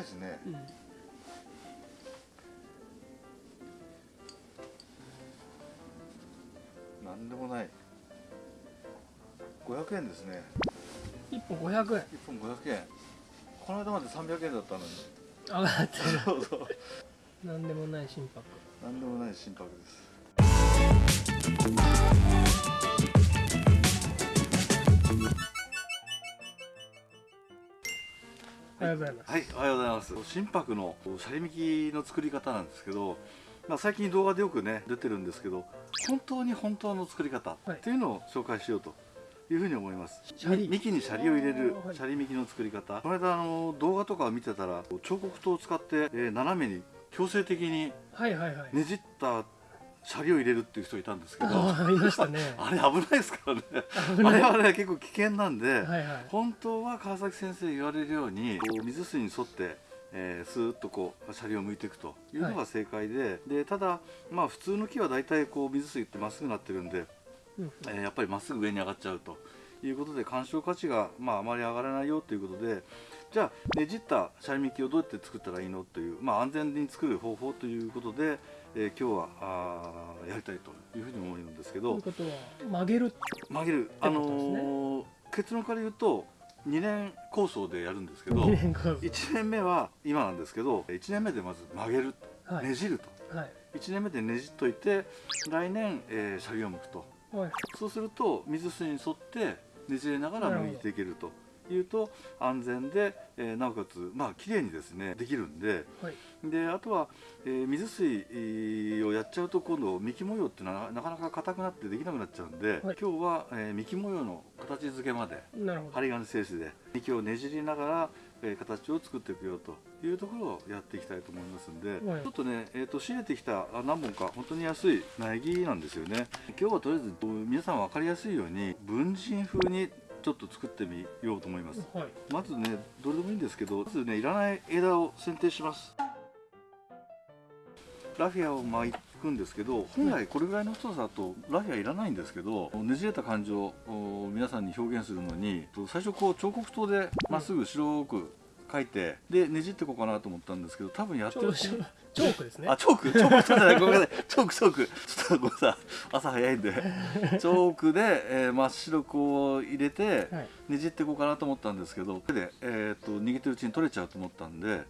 いですね、うん。なんでもない。500円ですね。1本500円。1本500円。この間まで300円だったのに。上がってる。そうそう。なんでもない心拍。なんでもない心拍ですありがとうございますはい、おはようございます。心拍のシャリミキの作り方なんですけど、まあ、最近動画でよくね出てるんですけど、本当に本当の作り方はいっていうのを紹介しようというふうに思います。シャリ幹にシャリを入れるシャリミキの作り方。この間あの動画とかを見てたら彫刻刀を使って、えー斜めに強制的にねじったシャリを入れるっていう人いたんですけど、ああいましたね。あれ危ないですからね。あれはね結構危険なんで。はいはい。本当は川崎先生言われるようにこう水水に沿って、えー、スーッとこうシャリを向いていくというのが正解で,、でただまあ普通の木は大体こう水水ってまっすぐなってるんで、うんえーやっぱりまっすぐ上に上がっちゃうということで鑑賞価値が、まあ、あまり上がらないよということでじゃあねじったシャリミキをどうやって作ったらいいのという、まあ、安全に作る方法ということで、えー今日はあーやりたいというふうに思うんですけどということは曲げる曲げる、あのー結論から言うと2年構想でやるんですけど2年間1年目は今なんですけど1年目でまず曲げる、はい。ねじると。はい。1年目でねじっといて来年、えーシャリを剥くと。はい。そうすると水水に沿ってねじれながら剥いていけるというと安全で、えーなおかつまあ綺麗にですねできるんではい。であとは、えー水水をやっちゃうと今度幹模様っていうのはなかなか硬くなってできなくなっちゃうんで、はい。今日は、えー幹模様の形付けまで針金製紙で幹をねじりながら、えー形を作っていくよというところをやっていきたいと思いますんで、はい。ちょっとね、えー、と仕入れてきたあ何本か本当に安い苗木なんですよね。今日はとりあえず皆さん分かりやすいように文人風にちょっと作ってみようと思います。はい。まずねどれでもいいんですけどまずねいらない枝を剪定します。ラフィアを巻くんですけど本来これぐらいの太さだとラフィアいらないんですけどねじれた感情を皆さんに表現するのに最初こう彫刻刀でまっすぐ白く描いてでねじっていこうかなと思ったんですけど多分やってるチョークですね。あチョーク？チョーク？じゃないごめんなさい。チョークチョーク。ちょっとごめんなさい。朝早いんで。チョークで、えー真っ白くこう入れて、はい。ねじっていこうかなと思ったんですけど手で、えー、と握ってるうちに取れちゃうと思ったんで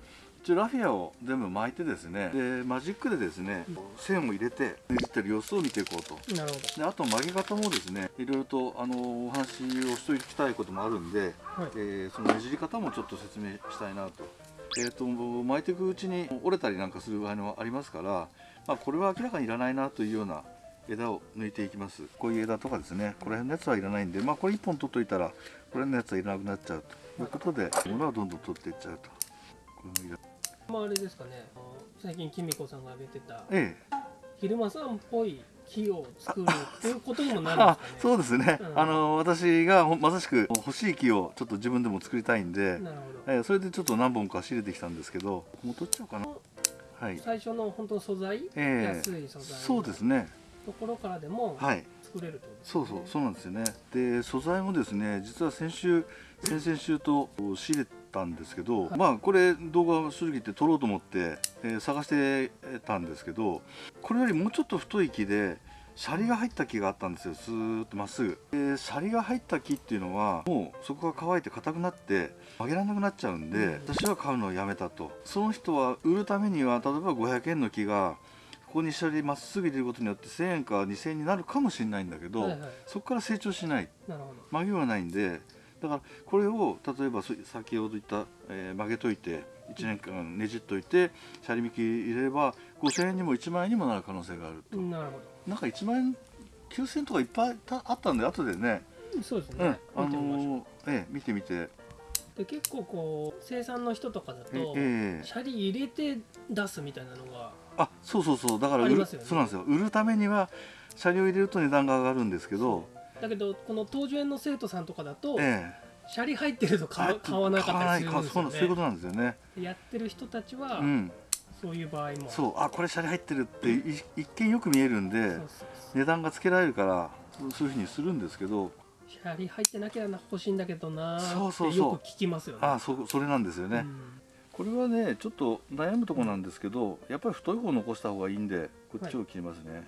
一応ラフィアを全部巻いてですねでマジックでですね線を入れてねじってる様子を見ていこうと。なるほであと曲げ方もですねいろいろとあのお話をしておきたいこともあるんで、どはい。えーそのねじり方もちょっと説明したいなと。えー、と巻いていくうちに折れたりなんかする場合もありますから、まあ、これは明らかにいらないなというような枝を抜いていきます。こういう枝とかですねこの辺のやつはいらないんで、まあ、これ1本取っといたらこれのやつはいらなくなっちゃうということで物はどんどん取っていっちゃうと。こまああれですかね最近きみこさんが挙げてたええ昼間さんっぽい木を作るっていうことにもなるんあですかね。そうですね、うん。あの私がほまさしく欲しい木をちょっと自分でも作りたいんで、なるほえーそれでちょっと何本か仕入れてきたんですけどもう取っちゃおうかな。どはい。最初の本当素材、ええ安い素材そうですね。ところからでもはい。作れるとですね。そうそうそうなんですよね。で素材もですね実は先週先々週と仕入れたんですけど、はいまあこれ動画正直言って撮ろうと思って、えー探してたんですけどこれよりもうちょっと太い木でシャリが入った木があったんですよ。スーッとまっすぐ。でシャリが入った木っていうのはもうそこが乾いて硬くなって曲げられなくなっちゃうんで、うん私は買うのをやめたと。その人は売るためには例えば500円の木がここにシャリまっすぐ入れることによって1000円か2000円になるかもしれないんだけど、はいはい。そこから成長しない。曲げはないんでだからこれを例えばそ先ほど言った、えー曲げといて1年間ねじっといてシャリ引き入れれば5000円にも1万円にもなる可能性があると、なるほなんか1万円9000円とかいっぱいたあったんで後でね、どそうですうん。ね、あのーええ見てみて。で結構こう生産の人とかだと、ええシャリ入れて出すみたいなのがあそうそうそう。だから売ね。そうなんですよ。売るためにはシャリを入れると値段が上がるんですけどだけどこの東樹園の生徒さんとかだと、えシャリ入ってるとえ買わ買わなかったりするんですよ買わないかそうなそういうこねとなんですよね。やってる人たちは、うん。そういう場合も。そう。あこれシャリ入ってるってい一見よく見えるんで値段がつけられるからそういうふうにするんですけど。シャリ入ってなきゃ欲しいんだけどなーそうそうよく聞きますよね。あそそれなんですよね、これはねちょっと悩むところなんですけどやっぱり太い方残した方がいいんでこっちを切りますね。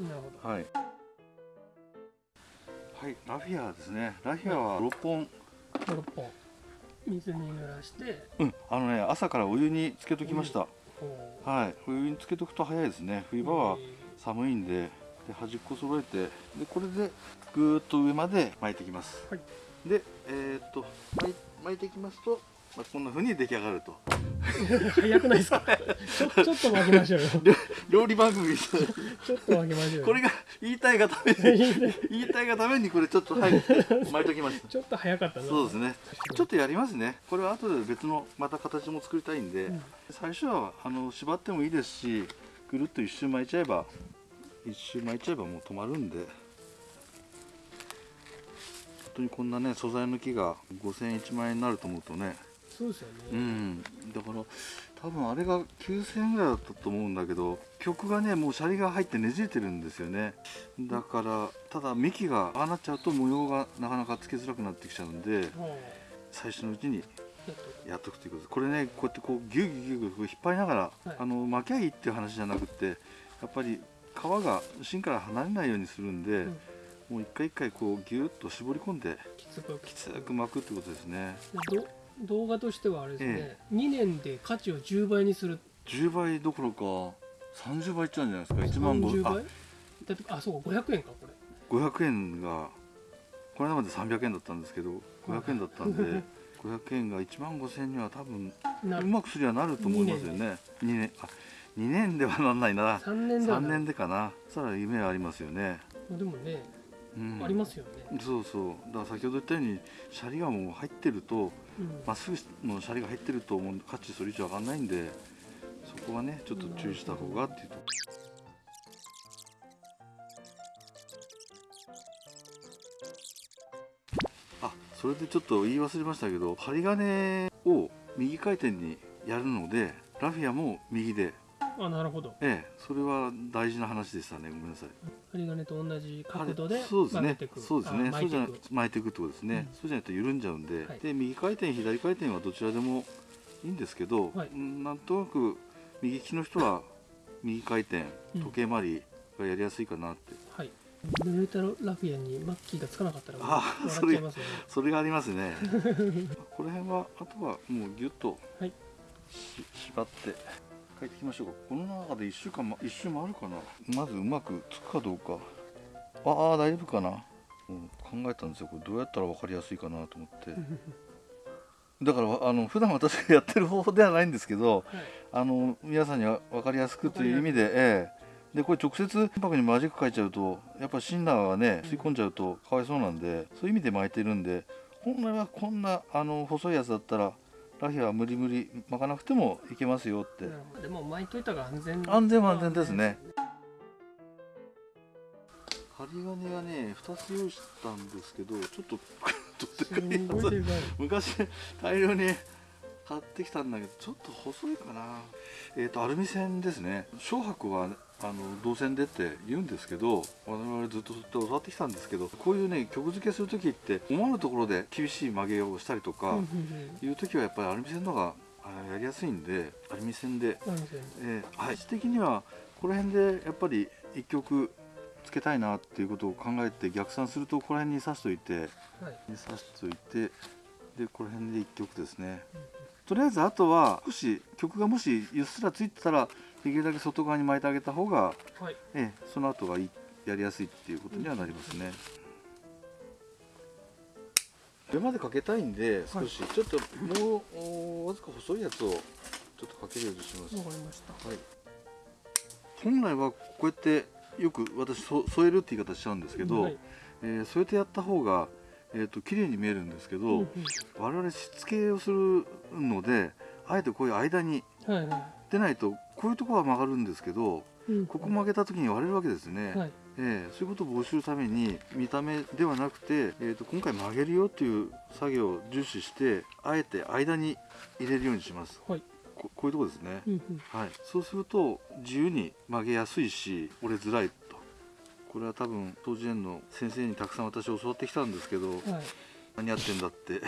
なるほはいはい、ラフィアですね。ラフィアは6本。ど6本。水に濡らして。うんあのね朝からお湯につけときました、こはいお湯につけとくと早いですね。冬場は寒いんでで端っこ揃えてでこれでぐーっと上まで巻いていきます、はい。でえーっと巻いていきますと、まあ、こんな風に出来上がると。早くないですか？ちょちょっと巻きましょうよ。料理番組ちょっと巻きましょうよ。これが言いたいがために 言いたい。がためにこれちょっとはい巻いときましたちょっと早かったな。そうですね。ちょっとやりますね。これは後で別のまた形も作りたいんで、うん。最初はあの縛ってもいいですしぐるっと一周巻いちゃえば一周巻いちゃえばもう止まるんで。本当にこんなね素材の木が5000円1万円になると思うとねそうですよね、うん。だから多分あれが9000円ぐらいだったと思うんだけど曲がねもうシャリが入ってねじれてるんですよね。だからただ幹がああなっちゃうと模様がなかなかつけづらくなってきちゃうんでは最初のうちにあやっとくということですこれねこうやってこうギュギュギュギュ引っ張りながら、はい。あの巻きゃいいっていう話じゃなくてやっぱり皮が芯から離れないようにするんで、ん。もう一回一回こうギュッと絞り込んできつく。巻くってことですね。ど動画としてはあれですね、2年で価値を10倍にする。10倍どころか30倍いっちゃうんじゃないですか1万30 5あ倍？だってあそうか500円かこれ。500円がこれまで300円だったんですけど500円だったんで 500円が1万5000円には多分なうまくすりゃなると思いますよね。2年。あ2年ではなんないな。3年では3ない。年でかな。そしたら夢はありますよね、でもね、うん、ありますよね、そうそう。だから先ほど言ったようにシャリがもう入ってるとうんまっすぐのシャリが入ってると思う価値それ以上上がらないんでそこはねちょっと注意した方がっていうと。あそれでちょっと言い忘れましたけど針金を右回転にやるのでラフィアも右であなるほど。ええそれは大事な話でしたね。ごめんなさい。針金と同じ角度でそうですね。曲げていく。そうですね。あそうじゃな巻いていく。巻いていくってことですね、うん。そうじゃないと緩んじゃうんで、はい。で右回転左回転はどちらでもいいんですけど、はい。うんなんとなく右利きの人は右回転うん。時計回りがやりやすいかなって、はい。濡れたラフィアにマッキーがつかなかったらあ笑っちゃいますよね。それがありますね。この辺はあとはもうギュッとはい。し縛って帰ってきましょうか。この中で1週間、ま、一周回るかな？まずうまくつくかどうか。ああ大丈夫かな、うん、考えたんですよ。これどうやったら分かりやすいかなと思って。だからあの普段私がやってる方法ではないんですけどはい。あの皆さんには分かりやすくという意味で、ええ。でこれ直接船舶にマジック書いちゃうとやっぱシンナーがね吸い込んじゃうとかわいそうなんでそういう意味で巻いてるんで本来はこんなあの細いやつだったらラフィアは無理無理巻かなくてもいけますよって。でも巻いといた方が安全。安全は安全ですね。針金はね2つ用意したんですけどちょっと 昔大量に買ってきたんだけどちょっと細いかな。えっ、とアルミ線ですね。小白はあの銅線でって言うんですけど我々ずっとずっと教わってきたんですけどこういうね曲付けする時って思わぬところで厳しい曲げをしたりとかいう時はやっぱりアルミ線の方があやりやすいんでアルミ線でえー、配置的にはこの辺でやっぱり一曲つけたいなっていうことを考えて逆算するとこの辺に刺しといてはい。に刺しといてでこの辺で一曲ですね。とりあえずあとは少し曲がもしうっすらついてたらできるだけ外側に巻いてあげた方が、はい。えーその後がいいやりやすいっていうことにはなりますね。上までかけたいんで少し、ちょっともうおわずか細いやつをちょっとかけるようにします。わかりました。はい、本来はこうやってよく私そ添えるって言い方しちゃうんですけど、はい。えー添えてやった方が、えー、と綺麗に見えるんですけど、うんうん。我々しつけをするのであえてこういう間にはいは出ないとこういうところは曲がるんですけどいうん。ここ曲げた時に割れるわけですね、はい。えーそういうことを防止するために見た目ではなくて、えー、と今回曲げるよっていう作業を重視してあえて間に入れるようにします。はい。ここういうところですね、うんうん。はい、そうすると自由に曲げやすいし折れづらいと。これは多分当時園の先生にたくさん私教わってきたんですけどはい。何やってんだって。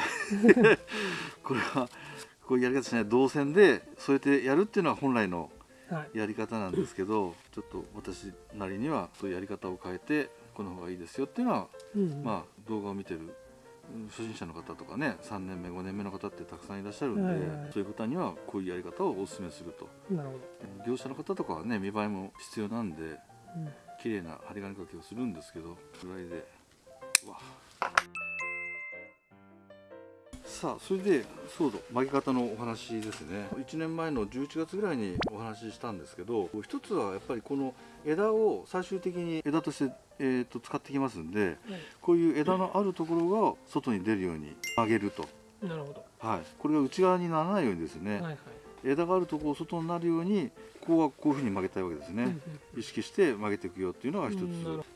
これはこういうやり方しない動線でそうやってやるっていうのは本来のはいやり方なんですけどちょっと私なりにはそういうやり方を変えてこの方がいいですよっていうのは、うんまあ動画を見てるうん初心者の方とかね3年目5年目の方ってたくさんいらっしゃるんで、はいはい。はいそういう方にはこういうやり方をお勧めすると。業者の方とかはね見栄えも必要なんでうん。綺麗な針金かけをするんですけどぐらいでうわさあそれでそうだ巻き方のお話ですね。1年前の11月ぐらいにお話ししたんですけど一つはやっぱりこの枝を最終的に枝として、えー、と使ってきますんではいこういう枝のあるところが外に出るように曲げると、なるほど、はい、これが内側にならないようにですね、はいはい。枝があるところ外になるようにここはこういうふうに曲げたいわけですね、うんうん意識して曲げていくよっていうのが一つ、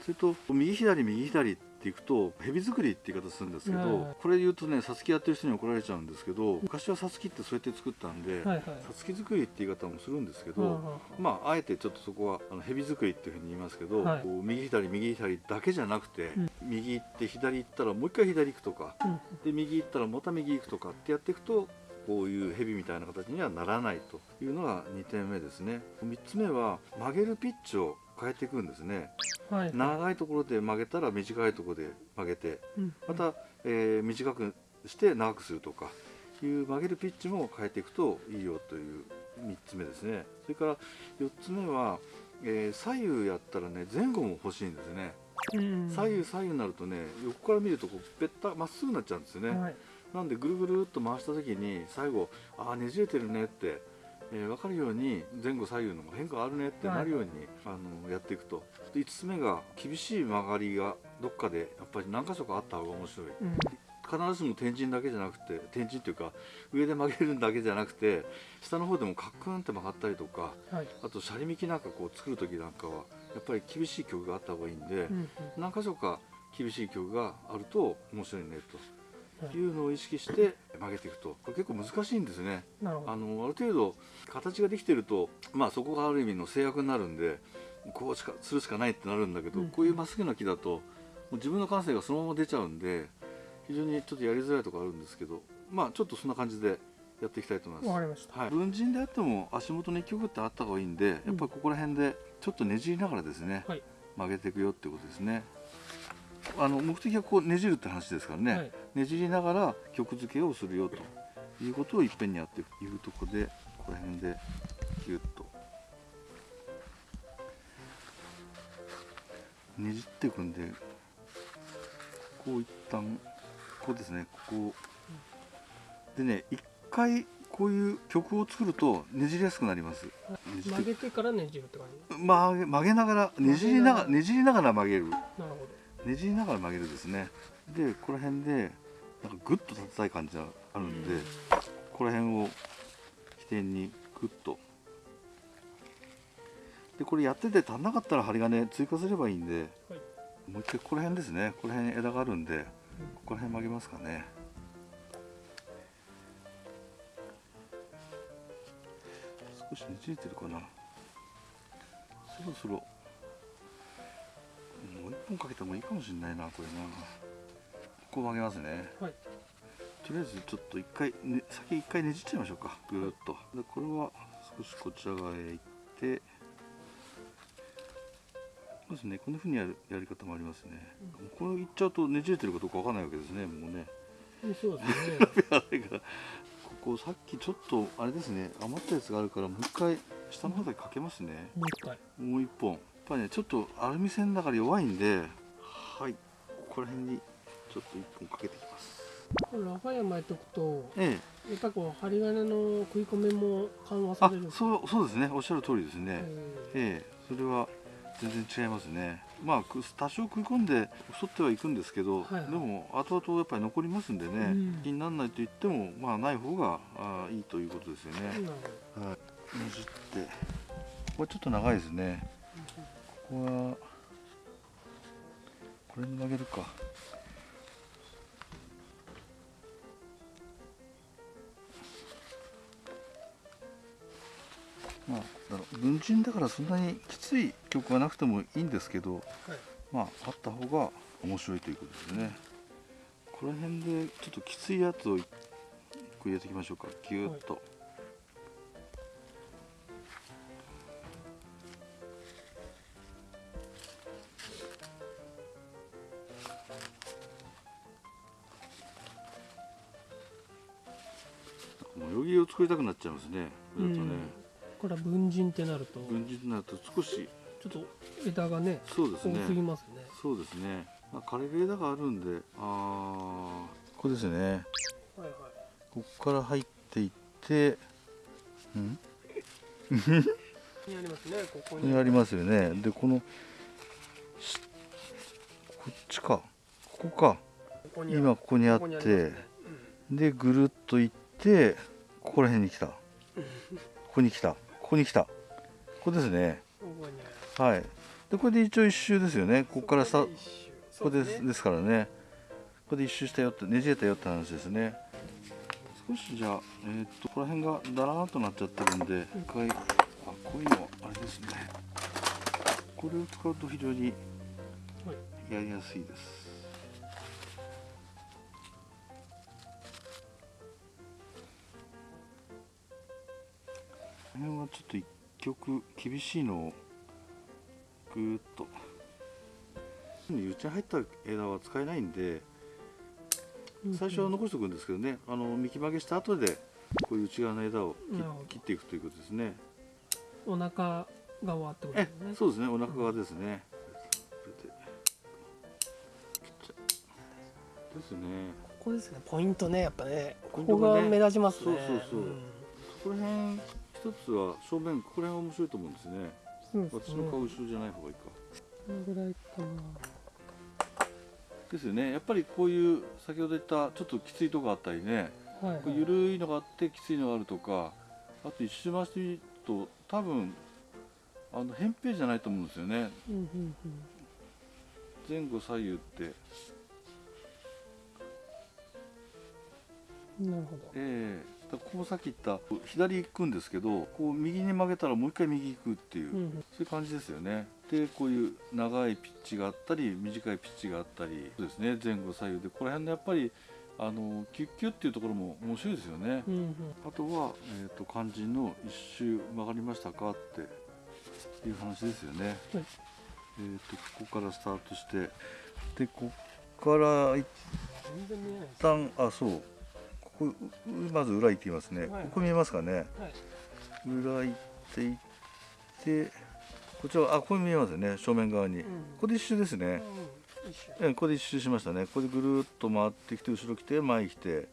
それと右左右左っていくと蛇作りって言い方するんですけど、はい。これ言うとねさつきやってる人に怒られちゃうんですけど昔はさつきってそうやって作ったんで、さつき作りって言い方もするんですけど、まああえてちょっとそこはあの蛇作りっていうふうに言いますけど、はい。こう右左右左だけじゃなくて、うん。右行って左行ったらもう一回左行くとかで右行ったらまた右行くとかってやっていくとこういう蛇みたいな形にはならないというのが2点目ですね。3つ目は曲げるピッチを変えていくんですね。はい。長いところで曲げたら短いところで曲げてうん。また、えー短くして長くするとかいう曲げるピッチも変えていくといいよという3つ目ですね。それから4つ目は、えー左右やったらね前後も欲しいんですね。うん。左右左右になるとね横から見るとこうべったまっすぐになっちゃうんですよね、はい。なんでぐるぐるっと回した時に最後ああねじれてるねって、えー分かるように前後左右の変化あるねってなるように、あのやっていくと。で5つ目が厳しい曲がりがどっかでやっぱり何箇所かあった方が面白い。うん。必ずしも天神だけじゃなくて天神っていうか上で曲げるだけじゃなくて下の方でもカックンって曲がったりとかはい。あとシャリミキなんかこう作る時なんかはやっぱり厳しい曲があった方がいいんで、うん。何箇所か厳しい曲があると面白いねと。はいいうのを意識して曲げていくと。これ結構難しいんですね。あのある程度形ができてるとまあそこがある意味の制約になるんでこうしかするしかないってなるんだけど、うん。こういうまっすぐな木だともう自分の感性がそのまま出ちゃうんで非常にちょっとやりづらいところあるんですけどまあちょっとそんな感じでやっていきたいと思います。わかりました。はい、文人であっても足元に一曲ってあった方がいいんで、やっぱりここら辺でちょっとねじりながらですね、はい。曲げていくよってことですね。あの目的はこうねじるって話ですからね、はいねじりながら曲付けをするよということをいっぺんにやっていく。というところでここら辺でギュッと。ねじっていくんでこう一旦こうですね。ここ。でね一回こういう曲を作るとねじりやすくなります。曲げてからねじるって感じ？曲げ曲げながらねじりながらねじりながら曲げる。ねじりながら曲げるですね。でここら辺でなんかグッと立てたい感じがあるんで、ここら辺を起点にグッと。でこれやってて足んなかったら針金追加すればいいんではい。もう一回ここら辺ですね。ここら辺枝があるんでここら辺曲げますかね。少しねじれてるかな。そろそろもう一本かけてもいいかもしれないなこれなここ曲げますね。はい。とりあえずちょっと一回、ね、先一回ねじっちゃいましょうか。ぐーっと。でこれは少しこちら側へ行ってそうですねこんな風にやるやり方もありますね、これいっちゃうとねじれてるかどうかわかんないわけですねもうね。うんそうですね。ここさっきちょっとあれですね余ったやつがあるからもう一回下の方だけかけますね。もう一回。もう一本。やっぱりねちょっとアルミ線だから弱いんではい。ここら辺にちょっと一本かけていきます。これラファイア巻いておくとえやっぱりこう針金の食い込みも緩和される。そうそうですね。おっしゃる通りですね、ええ。えそれは全然違いますね。まあく多少食い込んで太ってはいくんですけど、はいはい。でも後々やっぱり残りますんでね、うん。気にならないと言ってもまあない方があいいということですよね、ほはい。ねじってここはちょっと長いですね。ここはこれに曲げるかまあだろう文人だからそんなにきつい曲がなくてもいいんですけどどはい。まああった方が面白いということですね。この辺でちょっときついやつをいこれ入れていきましょうか。ぎゅーっと、もうよぎを作りたくなっちゃいますね。これだとね、これは文人ってなると軍人になると少しちょっと枝がね多そうですね。すぎますね。そうですね、まあ、枯れる枝があるんであーここですね。はいはい。ここから入っていってん？ここにありますねここに。ありますよね。でこのしこっちか。ここか。今ここにあってますね。でぐるっと行ってここら辺に来た。ここに来たここに来た。ここですね。はい。でこれで一応一周ですよね。ここからさここでですからね。ここで一周したよってねじれたよって話ですね。少しじゃあえーっとここら辺がだらーっとなっちゃってるんで一回あこういうのあれですね。これを使うと非常にやりやすいですこの辺はちょっと一曲厳しいのをぐーっと。うちに入った枝は使えないんで最初は残しておくんですけどね。あの幹曲げした後でこういう内側の枝を切っていくということですね。お腹側ってことえですね。そうですね。お腹側ですね。これですね。ここですね。ポイントね。やっぱね。ここが目立ちますね。そうそうそう。ん。ここら辺一つは正面ここら辺面白いと思うんですね。そうですね。私の顔後ろじゃない方がいいか。このぐらいかな。ですよね。やっぱりこういう先ほど言ったちょっときついとこあったりね。はい、はい、緩いのがあってきついのがあるとかあと一周回してみると多分あの扁平じゃないと思うんですよね。うんうん前後左右って。うんなるほど。ええ。だからここさっき言った左行くんですけどこう右に曲げたらもう一回右行くっていう、うんうん。そういう感じですよね。でこういう長いピッチがあったり短いピッチがあったりそうですね。前後左右でこの辺のやっぱりあのキュッキュッっていうところも面白いですよね、うんうん。あとは、えー、と肝心の一周曲がりましたかっていう話ですよね。はい。えー、とここからスタートしてでここから一旦あそうこまず裏行ってみますね、はい。ここ見えますかね。はい。裏行っていってこちらあここ見えますよね。正面側に、うん。ここで一周ですね、うん。ここで一周しましたね。ここでぐるっと回ってきて後ろ来て前来て。はい。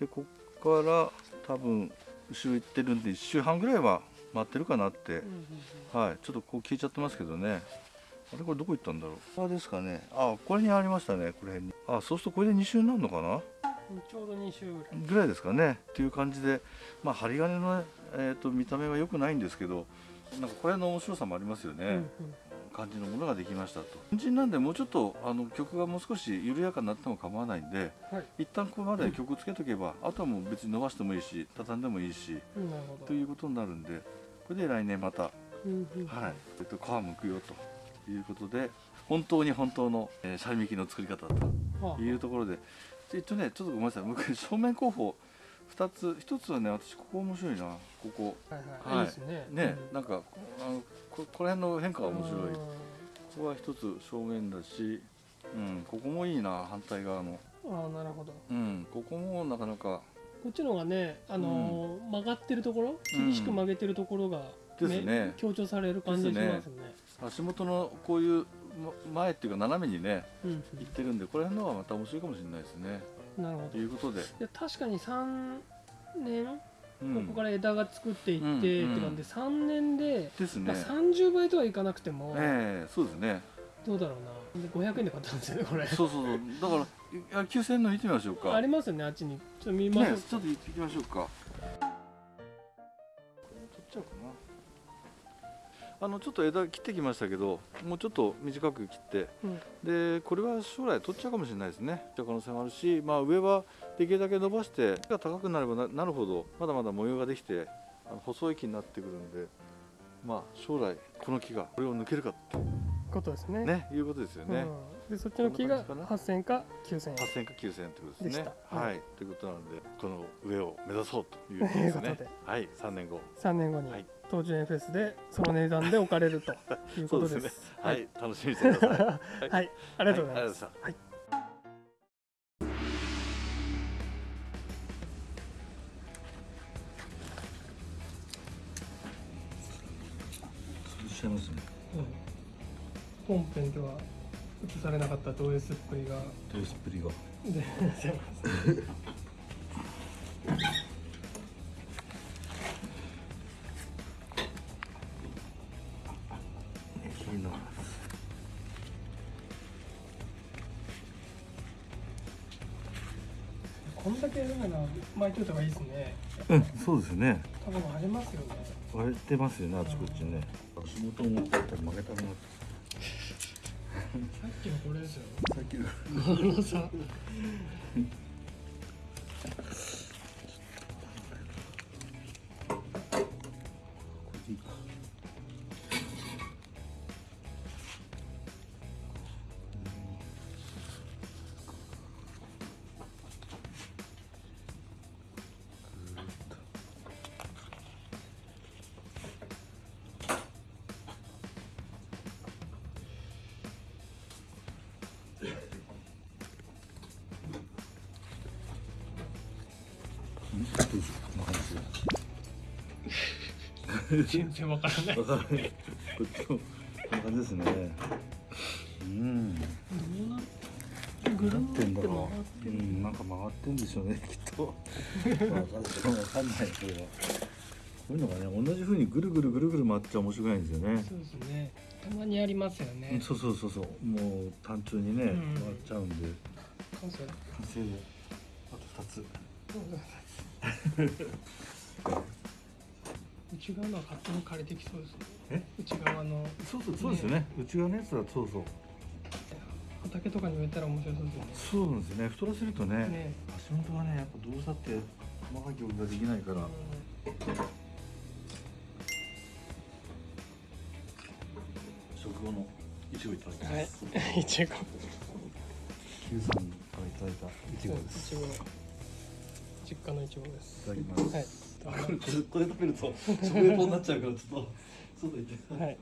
でここから多分後ろ行ってるんで1周半ぐらいは回ってるかなって。うん、うんはい。ちょっとこう消えちゃってますけどね。あれこれどこ行ったんだろう。あですかね。あこれにありましたねこれ辺に。あそうするとこれで2周になるのかな。うんちょうど2周ぐらい。ぐらいですかね。っていう感じでまあ針金の、えー、と見た目は良くないんですけどなんかこれの面白さもありますよね、うん感じのものができましたと。肝心なんでもうちょっとあの曲がもう少し緩やかになっても構わないんでうんはい。一旦ここまで曲つけとけば、あとはもう別に伸ばしてもいいし畳んでもいいしうんということになるんでこれで来年また、はいうん。うんえっと、皮むくよということで本当に本当の、えー、シャイミキの作り方とはあ。いうところでえっとねちょっとごめんなさい。僕正面候補2つ1つはね私ここ面白いな。ここ。はいはい、はい。いいですね。ね、うん。なんかあのここら辺の変化が面白い。うん。ここは一つ正面だし、うん、ここもいいな反対側の、ああなるほど。うん、ここもなかなか。こっちの方がね、あのー曲がってるところうん。厳しく曲げてるところが、ですね。強調される感じがしますね。足元のこういうま前っていうか斜めにねうんいってるんでこれ辺のはまた面白いかもしれないですね。うんなるほど。ということで、いや確かに3年、うん、ここから枝が作っていって、うんって感じで3年で、ですね。まあ、30倍とはいかなくても、ええそうですね。どうだろうな。で500円で買ったんですよねこれ。そうそうそう。だからいや9000円の見てみましょうか。ありますよねあっちに。ちょっと見ましょうね、ちょっと行ってきましょうか。これ取っちゃおうかなあのちょっと枝切ってきましたけどもうちょっと短く切ってうん。でこれは将来取っちゃうかもしれないですね。可能性もあるし、まあ、上はできるだけ伸ばして木が高くなればななるほど。まだまだ模様ができてあの細い木になってくるんでまあ将来この木がこれを抜けるかって。ことですね。ねいうことですよね、うんでそっちの木がこんな感8000か9000円。8000か9000円ってことですね。は、はい。い。ということなのでこの上を目指そうということです というねはい。3年後。3年後にはい。東樹園フェスでその値段で置かれるということです。そうですね。はい、楽しみにしてください。はい、はい、ありがとうございます、はいされなかったド S っぷりが。ド S っぷりが。出てます気になるこんだけやるなら巻いといた方がいいですね。うんそうですね。多分ありますよね。割れてますよねあちこちね。足元を持ってったら負けたくなってさっきのこれですよさっきの 全然わからないわかる。こっちもこんな感じですね。うん。どうなってぐるなってんだろう。うん、なんか曲がってんでしょうね、きっと。わかんない、わかんない、これは。こういうのがね、同じ風にぐるぐるぐるぐる回っちゃ面白くないんですよね。そうですねたまにありますよねそうそうそうそう、もう単純にね、うん回っちゃうんで。完成完成で。あと二つ。内側のは勝手に枯れてきそうですねえ？内側のそうそう、そうですよね。内側のやつは、そうそう。畑とかに植えたら面白そうですよねそうなんですよね。太らせるとね。ね足元はね、やっぱどうしたって。細かい曲ができないから。食後のいちごいただきまはいす。いちごさんからいただいたいちごです。いいちご実家のいちごですただきます。はいこれこれ食べると食レポになっちゃうからちょっと外行って。はい